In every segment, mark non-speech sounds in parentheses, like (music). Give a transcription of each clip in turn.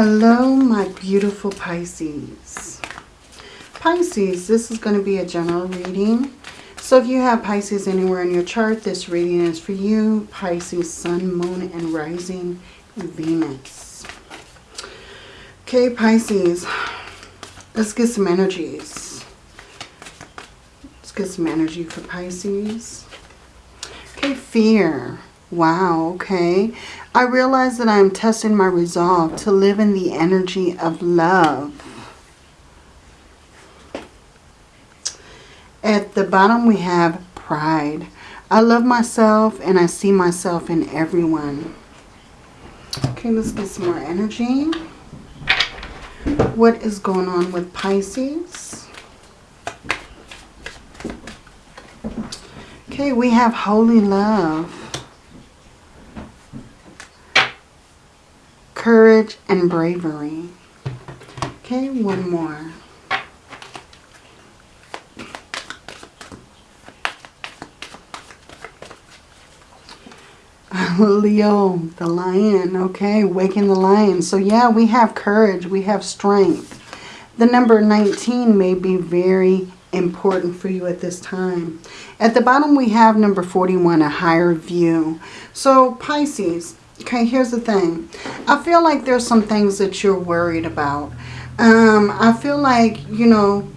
Hello, my beautiful Pisces. Pisces, this is going to be a general reading. So if you have Pisces anywhere in your chart, this reading is for you. Pisces, Sun, Moon, and Rising Venus. Okay, Pisces, let's get some energies. Let's get some energy for Pisces. Okay, fear. Wow, okay. I realize that I am testing my resolve to live in the energy of love. At the bottom we have pride. I love myself and I see myself in everyone. Okay, let's get some more energy. What is going on with Pisces? Okay, we have holy love. Courage and bravery. Okay, one more. (laughs) Leo, the lion, okay, waking the lion. So yeah, we have courage, we have strength. The number 19 may be very important for you at this time. At the bottom we have number 41, a higher view. So Pisces, Okay, here's the thing. I feel like there's some things that you're worried about. Um, I feel like, you know,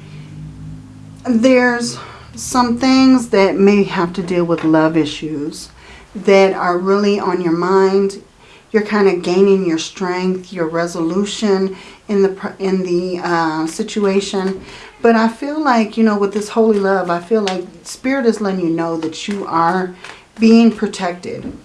there's some things that may have to deal with love issues that are really on your mind. You're kind of gaining your strength, your resolution in the in the uh, situation. But I feel like, you know, with this holy love, I feel like Spirit is letting you know that you are being protected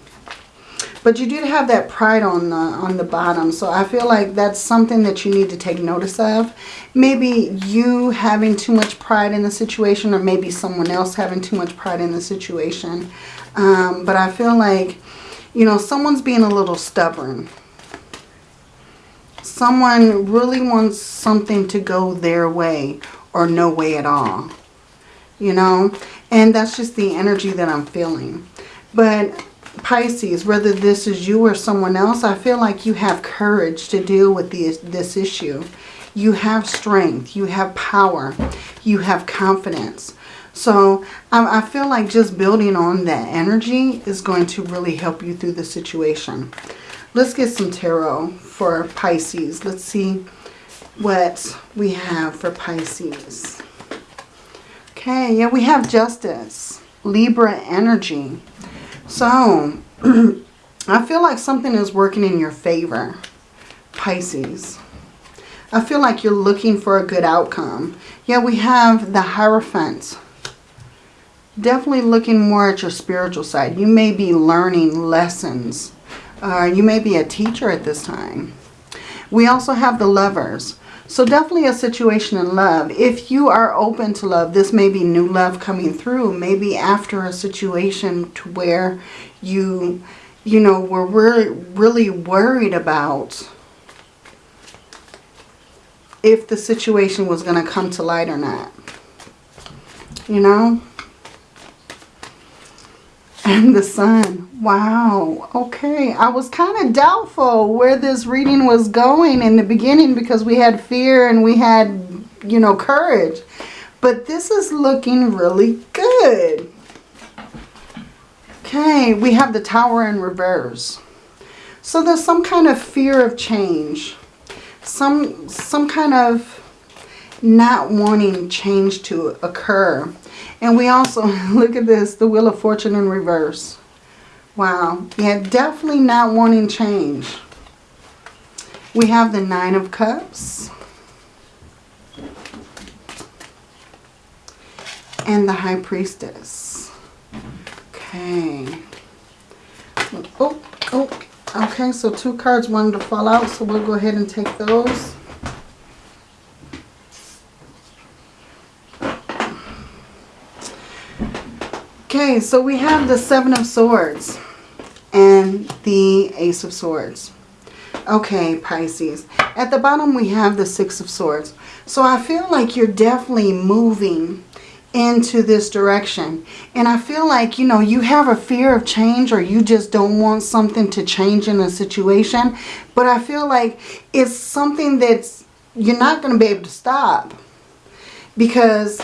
but you did have that pride on the, on the bottom. So I feel like that's something that you need to take notice of. Maybe you having too much pride in the situation or maybe someone else having too much pride in the situation. Um, but I feel like, you know, someone's being a little stubborn. Someone really wants something to go their way or no way at all. You know, and that's just the energy that I'm feeling. But Pisces, whether this is you or someone else, I feel like you have courage to deal with this, this issue. You have strength. You have power. You have confidence. So I, I feel like just building on that energy is going to really help you through the situation. Let's get some tarot for Pisces. Let's see what we have for Pisces. Okay, yeah, we have justice. Libra energy. So, (clears throat) I feel like something is working in your favor, Pisces. I feel like you're looking for a good outcome. Yeah, we have the Hierophant. Definitely looking more at your spiritual side. You may be learning lessons. Uh, you may be a teacher at this time. We also have the Lovers. So definitely a situation in love. If you are open to love, this may be new love coming through. Maybe after a situation to where you, you know, were really, really worried about if the situation was going to come to light or not. You know? And the sun. Wow. Okay. I was kind of doubtful where this reading was going in the beginning because we had fear and we had, you know, courage. But this is looking really good. Okay. We have the tower in reverse. So there's some kind of fear of change. Some, some kind of not wanting change to occur. And we also, (laughs) look at this, the Wheel of Fortune in reverse. Wow. Yeah, definitely not wanting change. We have the Nine of Cups. And the High Priestess. Okay. Oh, oh, okay. So two cards wanted to fall out. So we'll go ahead and take those. Okay, so we have the Seven of Swords and the Ace of Swords. Okay, Pisces. At the bottom, we have the Six of Swords. So I feel like you're definitely moving into this direction. And I feel like, you know, you have a fear of change or you just don't want something to change in a situation. But I feel like it's something that's you're not going to be able to stop. Because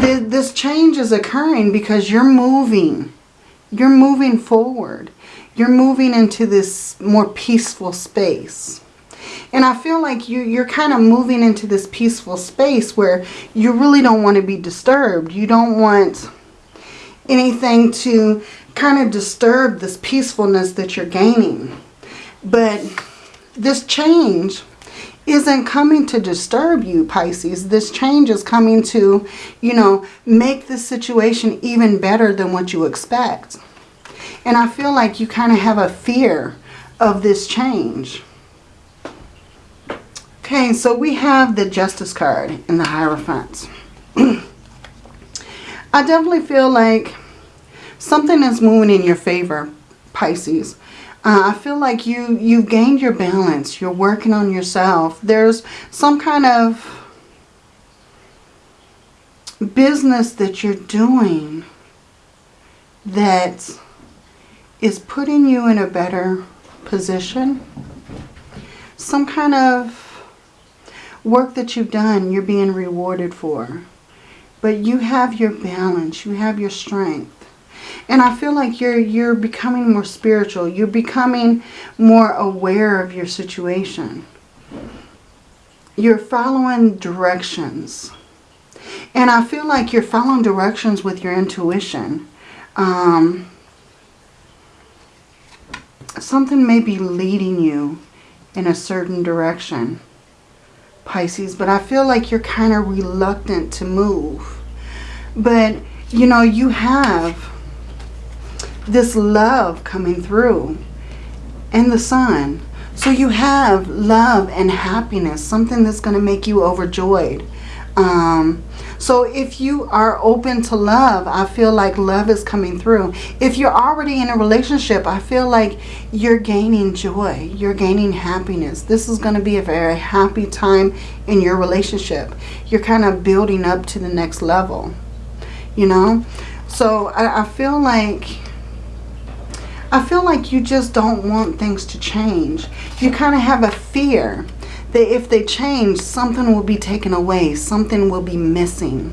th this change is occurring because you're moving. You're moving forward. You're moving into this more peaceful space. And I feel like you, you're kind of moving into this peaceful space where you really don't want to be disturbed. You don't want anything to kind of disturb this peacefulness that you're gaining. But this change isn't coming to disturb you, Pisces. This change is coming to, you know, make the situation even better than what you expect. And I feel like you kind of have a fear of this change. Okay, so we have the Justice card in the Hierophant. (clears throat) I definitely feel like something is moving in your favor, Pisces. Uh, I feel like you, you've gained your balance. You're working on yourself. There's some kind of business that you're doing that is putting you in a better position. Some kind of work that you've done, you're being rewarded for. But you have your balance. You have your strength. And I feel like you're you're becoming more spiritual. You're becoming more aware of your situation. You're following directions. And I feel like you're following directions with your intuition. Um, something may be leading you in a certain direction. Pisces, but I feel like you're kind of reluctant to move. But, you know, you have this love coming through and the sun. So you have love and happiness, something that's going to make you overjoyed. Um, so if you are open to love, I feel like love is coming through. If you're already in a relationship, I feel like you're gaining joy. You're gaining happiness. This is going to be a very happy time in your relationship. You're kind of building up to the next level, you know? So I, I feel like... I feel like you just don't want things to change. You kind of have a fear that if they change, something will be taken away. Something will be missing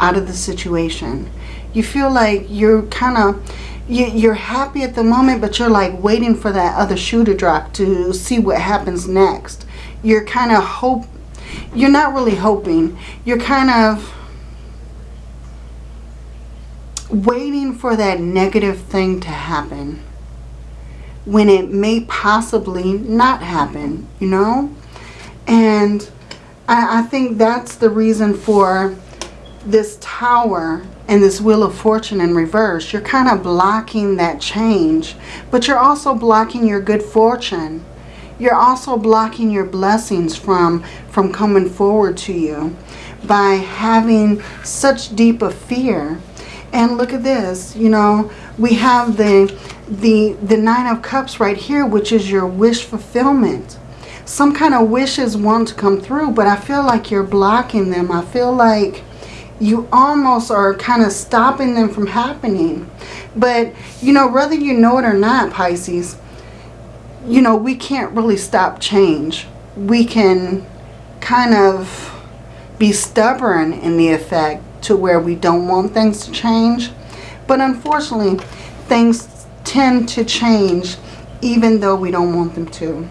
out of the situation. You feel like you're kind of, you're happy at the moment, but you're like waiting for that other shoe to drop to see what happens next. You're kind of hope, you're not really hoping. You're kind of waiting for that negative thing to happen when it may possibly not happen, you know? And I, I think that's the reason for this tower and this Wheel of Fortune in reverse. You're kind of blocking that change. But you're also blocking your good fortune. You're also blocking your blessings from, from coming forward to you by having such deep a fear. And look at this, you know, we have the, the, the Nine of Cups right here, which is your wish fulfillment some kind of wishes want to come through, but I feel like you're blocking them. I feel like you almost are kind of stopping them from happening. But, you know, whether you know it or not, Pisces, you know, we can't really stop change. We can kind of be stubborn in the effect to where we don't want things to change. But unfortunately, things tend to change even though we don't want them to.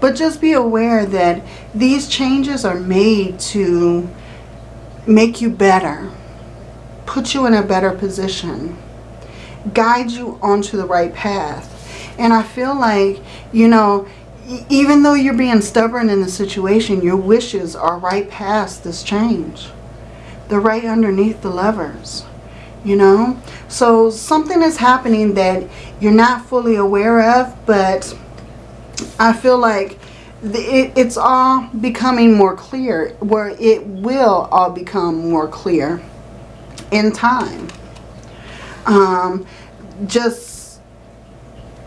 But just be aware that these changes are made to make you better, put you in a better position, guide you onto the right path. And I feel like, you know, even though you're being stubborn in the situation, your wishes are right past this change. They're right underneath the Lovers, you know. So something is happening that you're not fully aware of, but I feel like it, it's all becoming more clear, where it will all become more clear in time. Um, just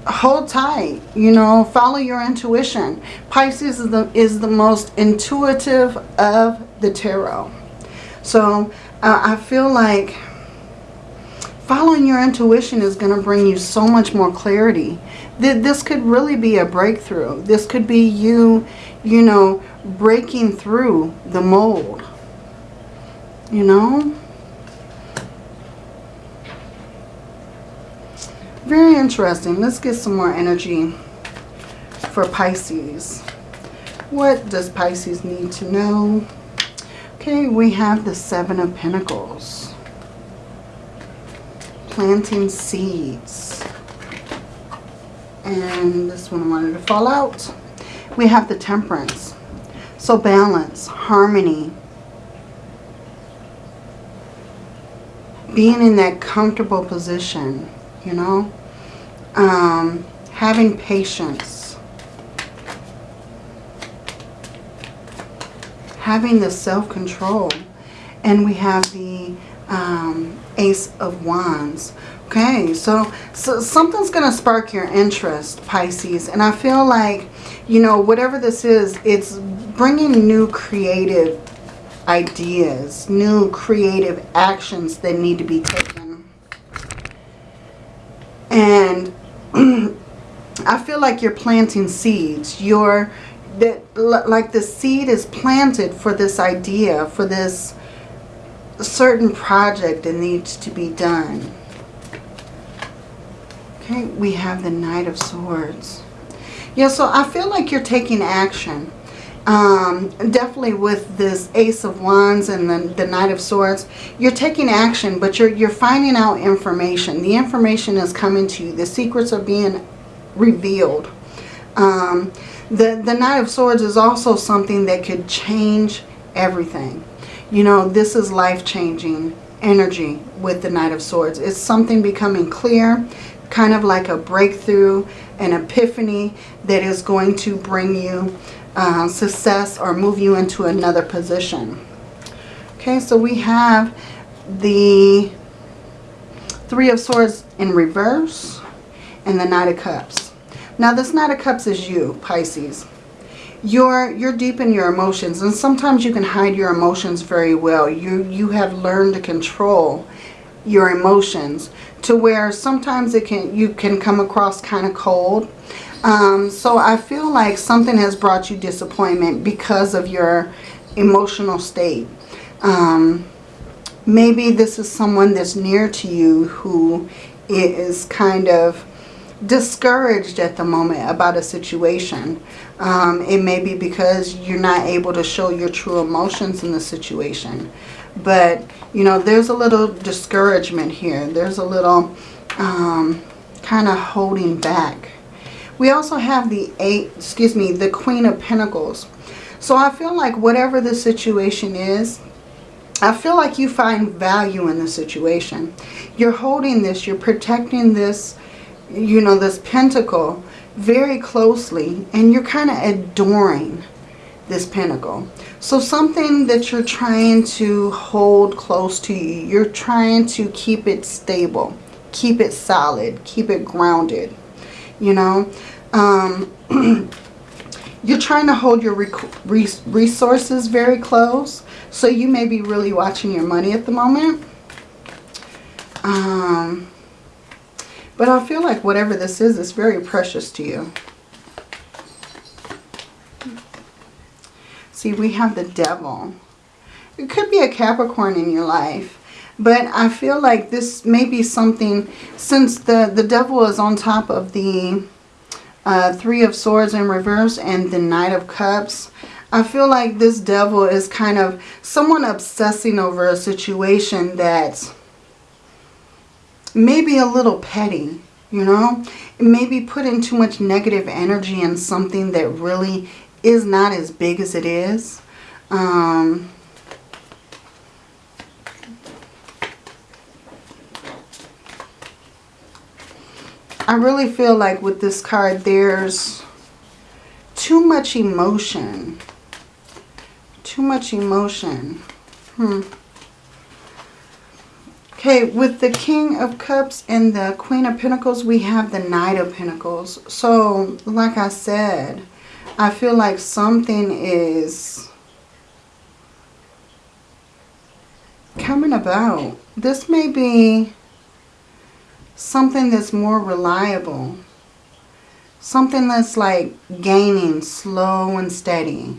hold tight, you know, follow your intuition. Pisces is the, is the most intuitive of the tarot. So uh, I feel like following your intuition is going to bring you so much more clarity. This could really be a breakthrough. This could be you, you know, breaking through the mold. You know? Very interesting. Let's get some more energy for Pisces. What does Pisces need to know? Okay, we have the Seven of Pentacles. Planting seeds. And this one wanted to fall out. We have the Temperance. So balance, harmony. Being in that comfortable position you know. Um, having patience. Having the self-control. And we have the um, Ace of Wands. Okay, so, so something's going to spark your interest, Pisces. And I feel like, you know, whatever this is, it's bringing new creative ideas, new creative actions that need to be taken. And (clears throat) I feel like you're planting seeds. You're that like the seed is planted for this idea, for this certain project that needs to be done. Okay, we have the Knight of Swords. Yeah, so I feel like you're taking action um, definitely with this Ace of Wands and the, the Knight of Swords, you're taking action, but you're, you're finding out information. The information is coming to you. The secrets are being revealed. Um, the, the Knight of Swords is also something that could change everything. You know, this is life-changing energy with the Knight of Swords. It's something becoming clear, kind of like a breakthrough, an epiphany that is going to bring you uh, success or move you into another position. Okay, so we have the Three of Swords in reverse and the Knight of Cups. Now this Knight of Cups is you, Pisces. You're, you're deep in your emotions and sometimes you can hide your emotions very well. You, you have learned to control your emotions to where sometimes it can you can come across kind of cold um, so I feel like something has brought you disappointment because of your emotional state. Um, maybe this is someone that's near to you who is kind of discouraged at the moment about a situation. Um, it may be because you're not able to show your true emotions in the situation. But, you know, there's a little discouragement here. There's a little um, kind of holding back. We also have the eight, excuse me, the Queen of Pentacles. So I feel like whatever the situation is, I feel like you find value in the situation. You're holding this, you're protecting this, you know, this pentacle very closely and you're kind of adoring this pentacle. So something that you're trying to hold close to you, you're trying to keep it stable, keep it solid, keep it grounded you know. Um, (clears throat) you're trying to hold your resources very close. So you may be really watching your money at the moment. Um, but I feel like whatever this is, it's very precious to you. See, we have the devil. It could be a Capricorn in your life. But I feel like this may be something, since the, the devil is on top of the uh, Three of Swords in reverse and the Knight of Cups, I feel like this devil is kind of someone obsessing over a situation that's maybe a little petty, you know? Maybe putting too much negative energy in something that really is not as big as it is. Um, I really feel like with this card, there's too much emotion. Too much emotion. Hmm. Okay, with the King of Cups and the Queen of Pentacles, we have the Knight of Pentacles. So, like I said, I feel like something is coming about? This may be something that's more reliable. Something that's like gaining slow and steady.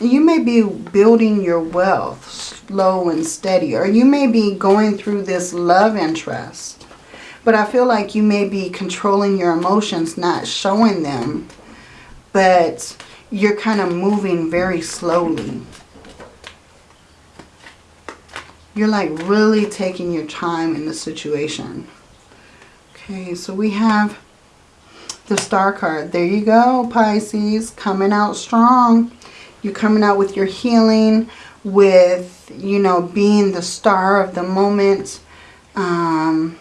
You may be building your wealth slow and steady. Or you may be going through this love interest. But I feel like you may be controlling your emotions, not showing them. But you're kind of moving very slowly. You're like really taking your time in the situation. Okay, so we have the star card. There you go, Pisces. Coming out strong. You're coming out with your healing, with, you know, being the star of the moment. Um,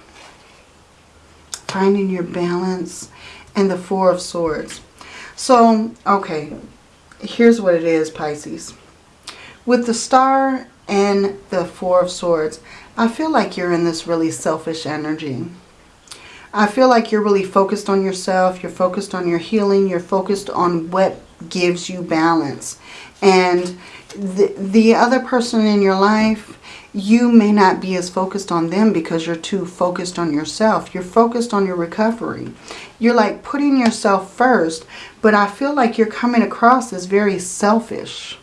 finding your balance. And the Four of Swords. So, okay. Here's what it is, Pisces. With the star and the Four of Swords, I feel like you're in this really selfish energy. I feel like you're really focused on yourself. You're focused on your healing. You're focused on what gives you balance. And the, the other person in your life, you may not be as focused on them because you're too focused on yourself. You're focused on your recovery. You're like putting yourself first, but I feel like you're coming across as very selfish,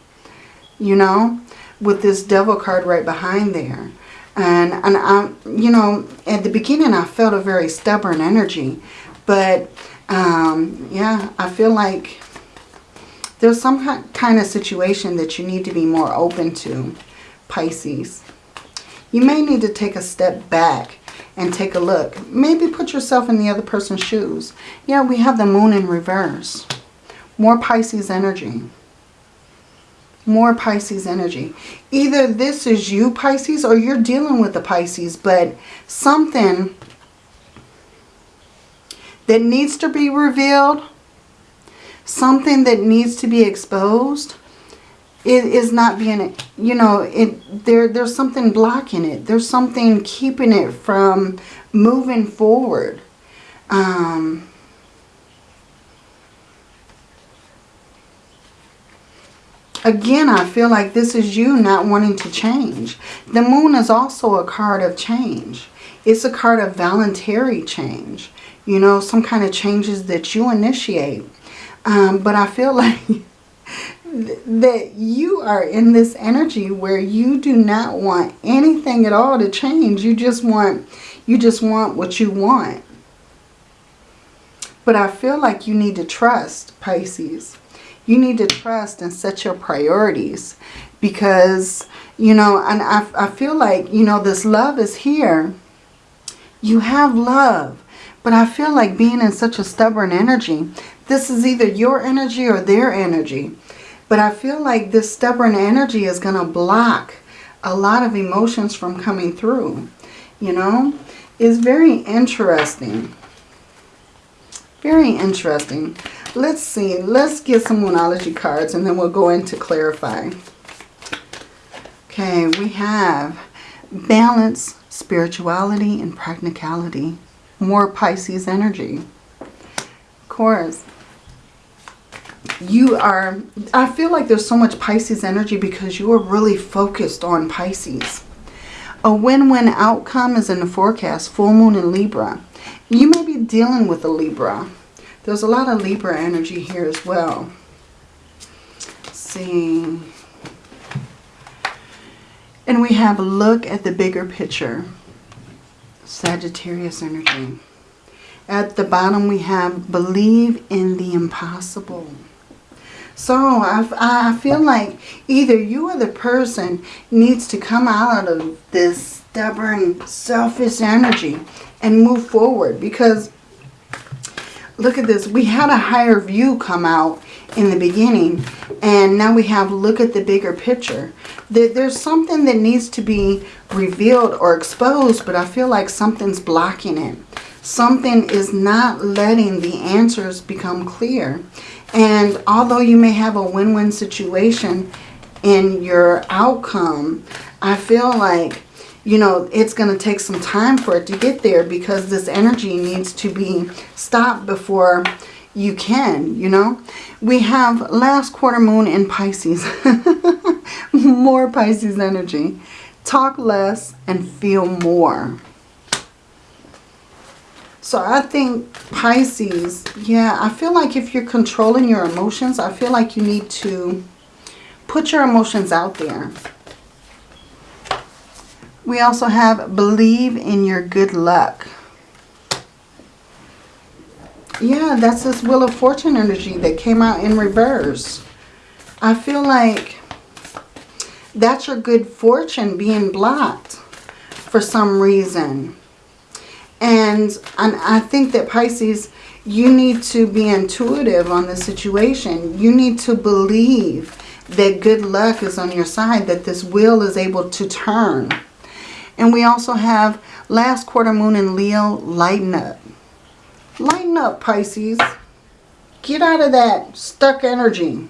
you know, with this devil card right behind there. And, and I, you know, at the beginning I felt a very stubborn energy. But, um, yeah, I feel like there's some kind of situation that you need to be more open to, Pisces. You may need to take a step back and take a look. Maybe put yourself in the other person's shoes. Yeah, we have the moon in reverse. More Pisces energy more Pisces energy. Either this is you, Pisces, or you're dealing with the Pisces, but something that needs to be revealed, something that needs to be exposed, it is not being, you know, it there there's something blocking it. There's something keeping it from moving forward. Um, Again, I feel like this is you not wanting to change. The moon is also a card of change. It's a card of voluntary change. You know, some kind of changes that you initiate. Um, but I feel (laughs) like that you are in this energy where you do not want anything at all to change. You just want, you just want what you want. But I feel like you need to trust, Pisces. You need to trust and set your priorities because, you know, and I, I feel like, you know, this love is here. You have love. But I feel like being in such a stubborn energy, this is either your energy or their energy. But I feel like this stubborn energy is going to block a lot of emotions from coming through. You know, it's very interesting. Very interesting. Let's see. Let's get some Moonology cards and then we'll go into clarify. Okay, we have balance, spirituality, and practicality. More Pisces energy. Of course, you are, I feel like there's so much Pisces energy because you are really focused on Pisces. A win-win outcome is in the forecast, full moon in Libra. You may be dealing with a Libra. There's a lot of Libra energy here as well. Let's see. And we have a look at the bigger picture. Sagittarius energy. At the bottom we have believe in the impossible. So I, I feel like either you or the person needs to come out of this stubborn, selfish energy and move forward. Because look at this. We had a higher view come out in the beginning. And now we have look at the bigger picture. That there's something that needs to be revealed or exposed, but I feel like something's blocking it. Something is not letting the answers become clear. And although you may have a win-win situation in your outcome, I feel like you know, it's going to take some time for it to get there because this energy needs to be stopped before you can, you know. We have last quarter moon in Pisces. (laughs) more Pisces energy. Talk less and feel more. So I think Pisces, yeah, I feel like if you're controlling your emotions, I feel like you need to put your emotions out there. We also have believe in your good luck. Yeah, that's this Wheel of Fortune energy that came out in reverse. I feel like that's your good fortune being blocked for some reason. And, and I think that Pisces, you need to be intuitive on the situation. You need to believe that good luck is on your side, that this wheel is able to turn. And we also have last quarter moon in Leo, lighten up. Lighten up, Pisces. Get out of that stuck energy.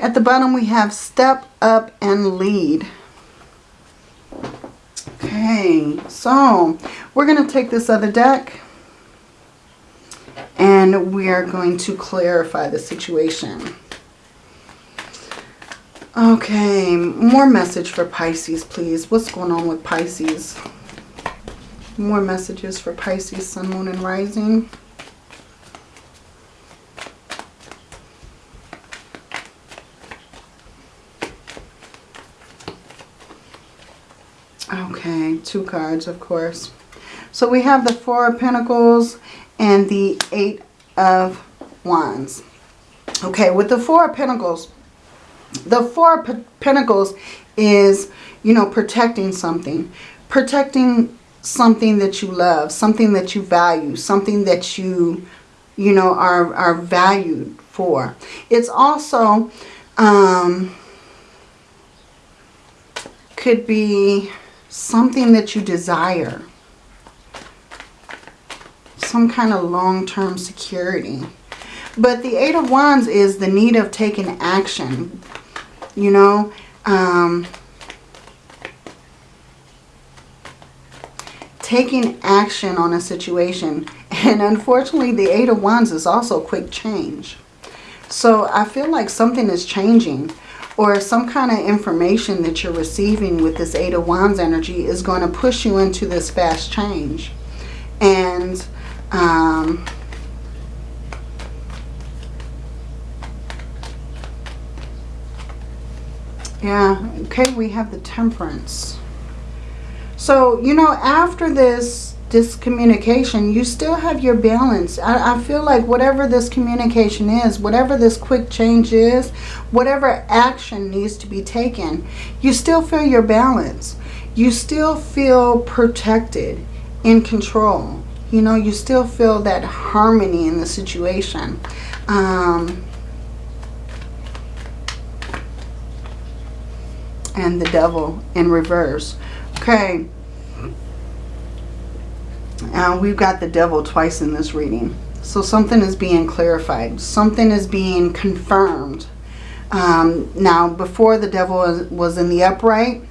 At the bottom we have step up and lead. Okay, so we're going to take this other deck and we are going to clarify the situation. Okay, more message for Pisces, please. What's going on with Pisces? More messages for Pisces, Sun, Moon, and Rising. Okay, two cards, of course. So we have the Four of Pentacles and the Eight of Wands. Okay, with the Four of Pentacles, the Four of Pentacles is, you know, protecting something. Protecting something that you love, something that you value, something that you, you know, are, are valued for. It's also, um, could be something that you desire. Some kind of long-term security. But the Eight of Wands is the need of taking action. You know, um, taking action on a situation. And unfortunately, the Eight of Wands is also quick change. So I feel like something is changing or some kind of information that you're receiving with this Eight of Wands energy is going to push you into this fast change. And um, yeah, okay, we have the Temperance. So, you know, after this this communication, you still have your balance. I, I, feel like whatever this communication is, whatever this quick change is, whatever action needs to be taken, you still feel your balance. You still feel protected, in control. You know, you still feel that harmony in the situation. Um, and the devil in reverse. Okay. Uh, we've got the devil twice in this reading. So something is being clarified. Something is being confirmed. Um, now, before the devil was in the upright,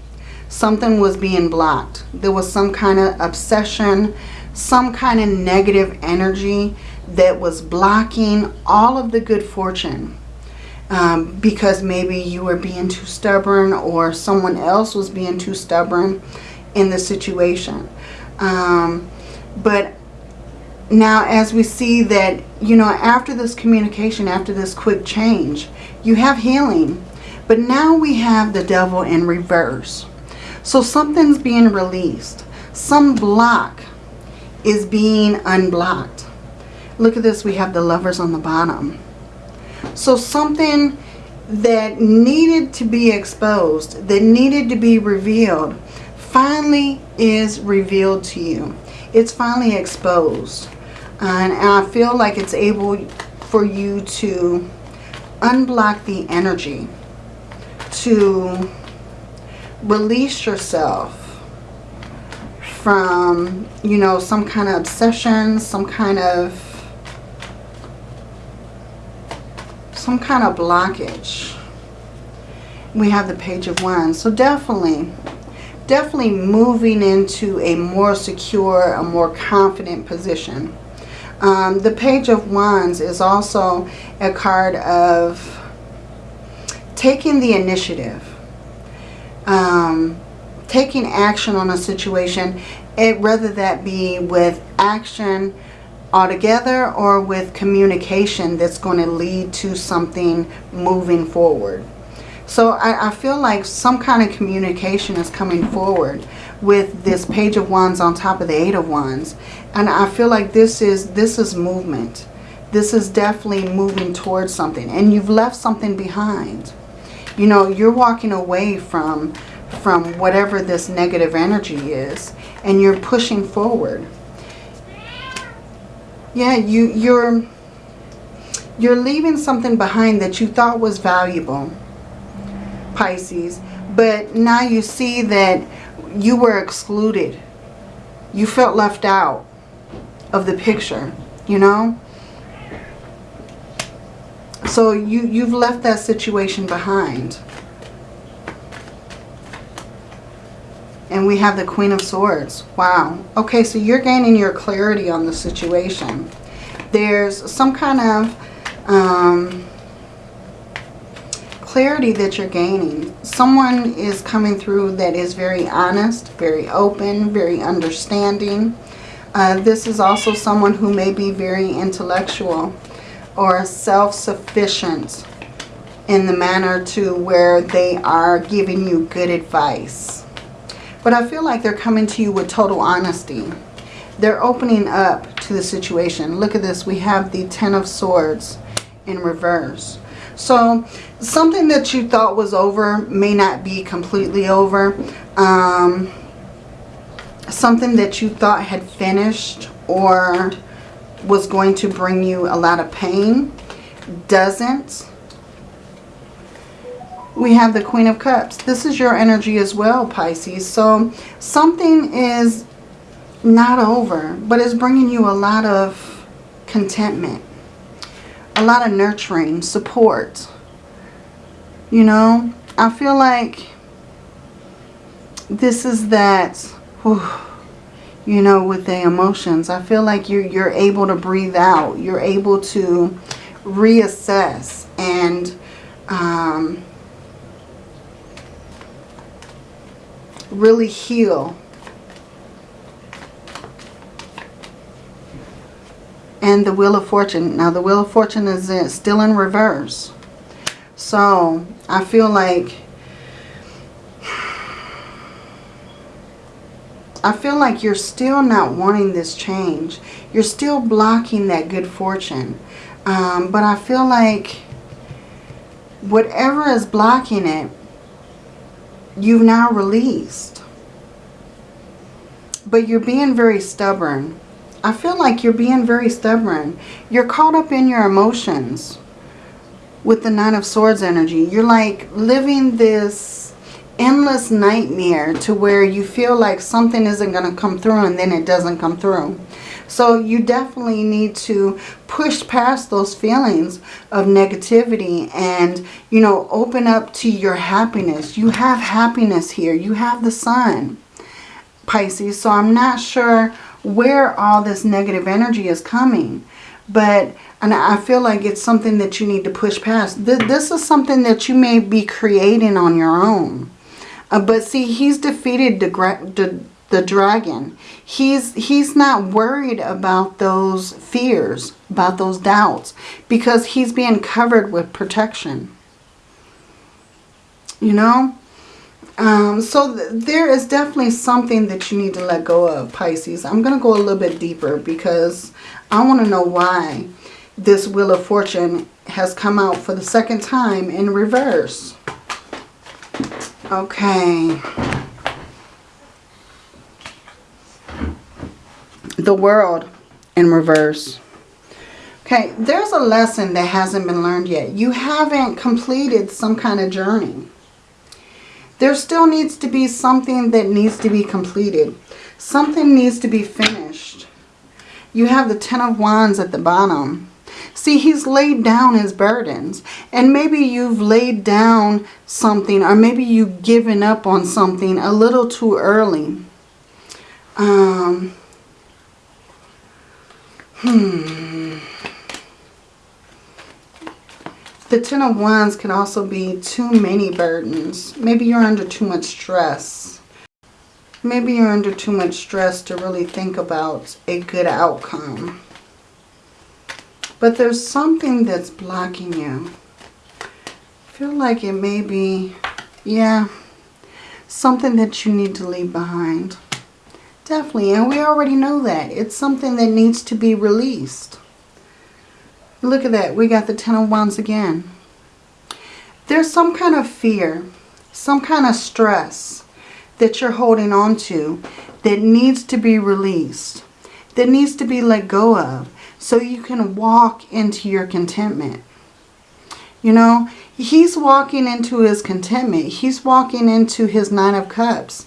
something was being blocked. There was some kind of obsession, some kind of negative energy that was blocking all of the good fortune. Um, because maybe you were being too stubborn or someone else was being too stubborn in the situation. Um, but now as we see that, you know, after this communication, after this quick change, you have healing. But now we have the devil in reverse. So something's being released. Some block is being unblocked. Look at this. We have the lovers on the bottom. So something that needed to be exposed, that needed to be revealed, finally is revealed to you it's finally exposed. And, I feel like it's able for you to unblock the energy, to release yourself from, you know, some kind of obsession, some kind of some kind of blockage. We have the Page of Wands. So definitely definitely moving into a more secure, a more confident position. Um, the Page of Wands is also a card of taking the initiative. um, taking action on a situation, it, whether that be with action altogether or with communication that's going to lead to something moving forward. So I, I, feel like some kind of communication is coming forward with this page of wands on top of the eight of wands. And I feel like this is this is movement. This is definitely moving towards something. And you've left something behind. You know, you're walking away from from whatever this negative energy is. And you're pushing forward. Yeah, you, you're, you're leaving something behind that you thought was valuable, Pisces. But now you see that you were excluded. You felt left out of the picture, you know? So you, you've left that situation behind. And we have the Queen of Swords. Wow. Okay, so you're gaining your clarity on the situation. There's some kind of um, clarity that you're gaining. Someone is coming through that is very honest, very open, very understanding. Uh, this is also someone who may be very intellectual or self-sufficient in the manner to where they are giving you good advice. But I feel like they're coming to you with total honesty. They're opening up to the situation. Look at this. We have the Ten of Swords in reverse. So something that you thought was over may not be completely over. Um, something that you thought had finished or was going to bring you a lot of pain doesn't we have the Queen of Cups. This is your energy as well, Pisces. So something is not over, but it's bringing you a lot of contentment, a lot of nurturing, support. You know, I feel like this is that, whew, you know, with the emotions. I feel like you're, you're able to breathe out. You're able to reassess and um, really heal. And the Wheel of Fortune. Now the Wheel of Fortune is in, still in reverse. So I feel like I feel like you're still not wanting this change. You're still blocking that good fortune. Um, but I feel like whatever is blocking it you've now released. But you're being very stubborn. I feel like you're being very stubborn. You're caught up in your emotions with the Nine of Swords energy. You're like living this endless nightmare to where you feel like something isn't going to come through and then it doesn't come through. So you definitely need to push past those feelings of negativity and, you know, open up to your happiness. You have happiness here. You have the sun, Pisces. So I'm not sure where all this negative energy is coming. But and I feel like it's something that you need to push past. This is something that you may be creating on your own. Uh, but see, he's defeated the, the, the dragon. He's, he's not worried about those fears, about those doubts, because he's being covered with protection. You know? Um, so th there is definitely something that you need to let go of, Pisces. I'm going to go a little bit deeper because I want to know why this Wheel of Fortune has come out for the second time in reverse. Okay. the world in reverse. Okay, there's a lesson that hasn't been learned yet. You haven't completed some kind of journey. There still needs to be something that needs to be completed. Something needs to be finished. You have the Ten of Wands at the bottom. See, he's laid down his burdens. And maybe you've laid down something or maybe you've given up on something a little too early. Um, Hmm. The Ten of Wands can also be too many burdens. Maybe you're under too much stress. Maybe you're under too much stress to really think about a good outcome. But there's something that's blocking you. I feel like it may be, yeah, something that you need to leave behind. Definitely, and we already know that. It's something that needs to be released. Look at that. We got the Ten of Wands again. There's some kind of fear, some kind of stress that you're holding on to that needs to be released, that needs to be let go of so you can walk into your contentment. You know, he's walking into his contentment. He's walking into his Nine of Cups.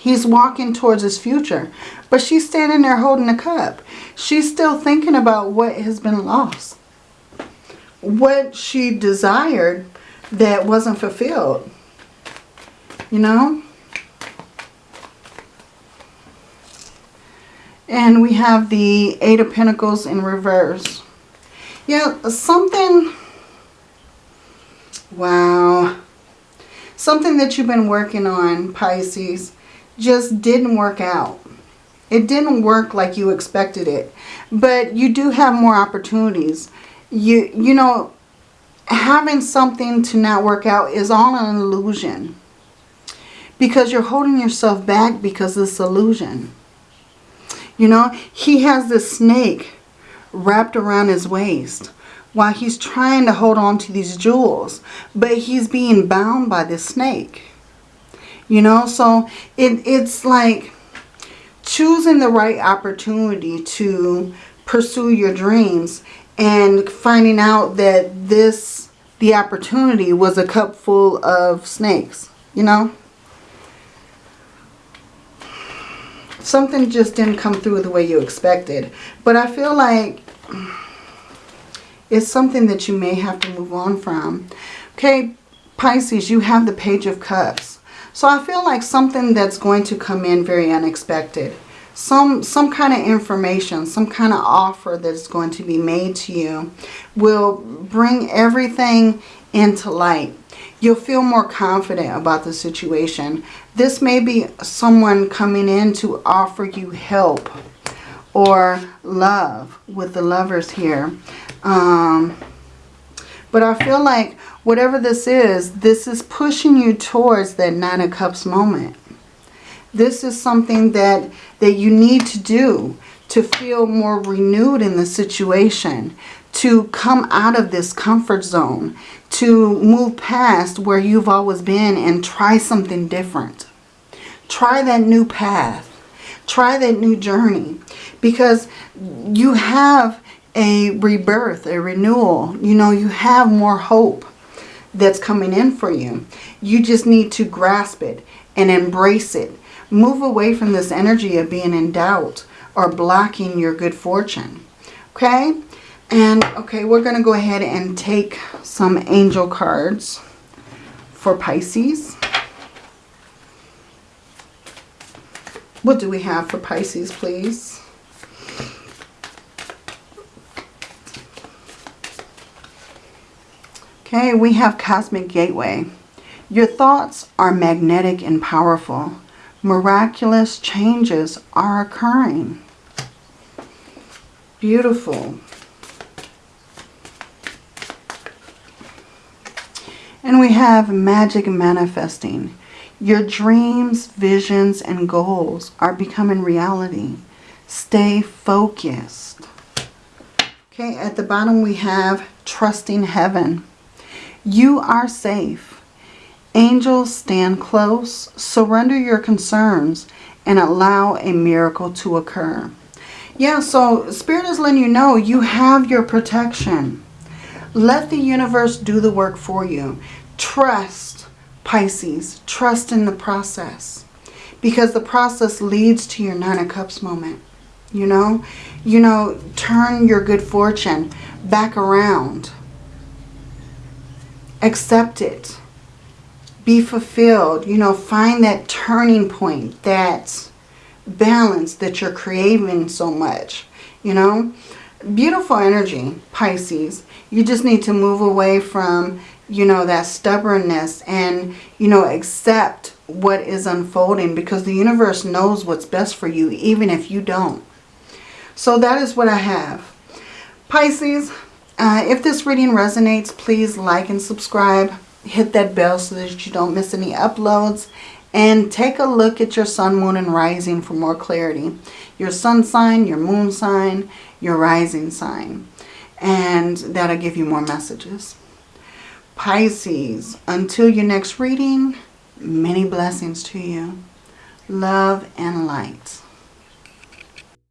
He's walking towards his future. But she's standing there holding a cup. She's still thinking about what has been lost. What she desired that wasn't fulfilled. You know? And we have the Eight of Pentacles in reverse. Yeah, something... Wow. Something that you've been working on, Pisces just didn't work out. It didn't work like you expected it. But you do have more opportunities. You, you know, having something to not work out is all an illusion. Because you're holding yourself back because of this illusion. You know, he has this snake wrapped around his waist while he's trying to hold on to these jewels. But he's being bound by this snake. You know, so it, it's like choosing the right opportunity to pursue your dreams and finding out that this, the opportunity was a cup full of snakes, you know. Something just didn't come through the way you expected. But I feel like it's something that you may have to move on from. Okay, Pisces, you have the Page of Cups. So I feel like something that's going to come in very unexpected. Some, some kind of information, some kind of offer that's going to be made to you will bring everything into light. You'll feel more confident about the situation. This may be someone coming in to offer you help or love with the lovers here. Um, but I feel like whatever this is, this is pushing you towards that Nine of Cups moment. This is something that, that you need to do to feel more renewed in the situation, to come out of this comfort zone, to move past where you've always been and try something different. Try that new path. Try that new journey because you have a rebirth, a renewal. You know, you have more hope that's coming in for you. You just need to grasp it and embrace it. Move away from this energy of being in doubt or blocking your good fortune. Okay? And, okay, we're going to go ahead and take some angel cards for Pisces. What do we have for Pisces, please? Okay, we have Cosmic Gateway. Your thoughts are magnetic and powerful. Miraculous changes are occurring. Beautiful. And we have magic manifesting. Your dreams, visions, and goals are becoming reality. Stay focused. Okay, at the bottom we have trusting heaven. You are safe. Angels stand close. Surrender your concerns and allow a miracle to occur. Yeah, so Spirit is letting you know you have your protection. Let the universe do the work for you. Trust, Pisces. Trust in the process. Because the process leads to your Nine of Cups moment. You know? You know, turn your good fortune back around accept it. Be fulfilled. You know, find that turning point, that balance that you're craving so much. You know, beautiful energy, Pisces. You just need to move away from, you know, that stubbornness and, you know, accept what is unfolding because the universe knows what's best for you even if you don't. So that is what I have. Pisces, uh, if this reading resonates, please like and subscribe. Hit that bell so that you don't miss any uploads. And take a look at your sun, moon, and rising for more clarity. Your sun sign, your moon sign, your rising sign. And that'll give you more messages. Pisces, until your next reading, many blessings to you. Love and light.